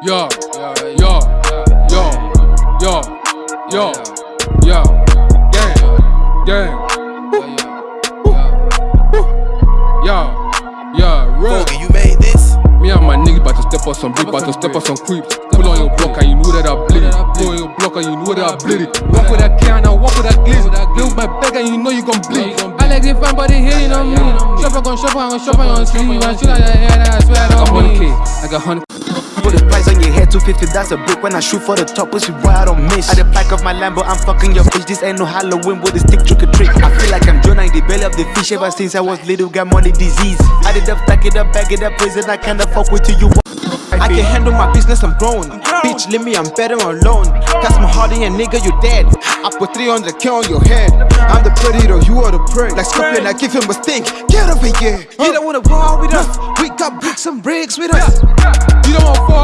Yo, yo, yo, yo, yo, yo, gang, gang. Yo, yo. Bogey, you made this? Me and my niggas about to step on some beat, about to step on some creeps. Pull on your block and you know that I bleed it. Pull on your block and you know that I bleed it. Walk with that can, I walk with that glizzy. Build my bag and you know you gon' bleed. I like this fan, but they hating on me. Shopper gon' shop, I gon' shop on sleeve. And shoot out your head, I swear I don't mean. I got 100 Put a price on your head, 250, that's a brick. When I shoot for the top, pussy boy, I don't miss. At the back of my Lambo, I'm fucking your bitch. This ain't no Halloween with a stick, trick or trick. I feel like I'm Jonah in the belly of the fish ever since I was little, got money disease. I did up, stack it up, bag it up, prison. I kinda fuck with you. you I can handle my business, I'm grown. Bitch, leave me, I'm better alone. Cause my hardy and nigga, you dead. I put 300k on your head. I'm the predator, you are the prey. Like Scorpion, I give him a stink. Get over here. You don't wanna war with us got bricks and bricks with us. You don't want four,